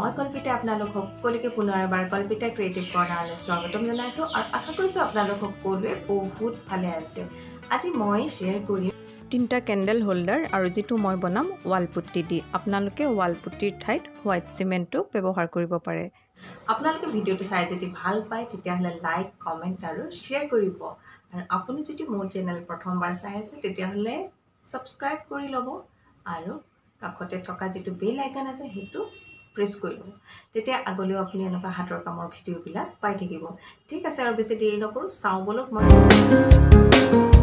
মই কল্পিতা আপোনালোক সকলোকে পুনৰ এবাৰ কল্পিতা ক্ৰিয়েটিভ কৰ্ণাৰলৈ স্বাগতম জনাইছোঁ আৰু আশা কৰিছোঁ আপোনালোক সকলোৱে বহুত ভালে আছে। আজি মই শ্বেয়াৰ কৰিম তিনিটা কেণ্ডেল হোল্ডাৰ আৰু যিটো মই বনাম ৱাল পুট্টি দি। আপোনালোকে ৱাল পুট্টিৰ ঠাইত হোৱাইট চিমেণ্টটো ব্যৱহাৰ কৰিব পাৰে। আপোনালোকে ভিডিঅ'টো চাই যদি ভাল পায় তেতিয়াহ'লে লাইক কমেণ্ট আৰু শ্বেয়াৰ কৰিব। আৰু আপুনি যদি মোৰ চেনেল প্ৰথমবাৰ চাই আছে তেতিয়াহ'লে ছাবস্ক্ৰাইব কৰি ল'ব। আৰু কাষতে থকা যিটো বেল আইকন আছে সেইটো প্ৰেছ কৰি ল'ব তেতিয়া আগলৈও আপুনি এনেকুৱা হাতৰ কামৰ ভিডিঅ'বিলাক পাই থাকিব। ঠিক আছে আৰু বেছি দেৰি নকৰোঁ চাওঁ বলক মই।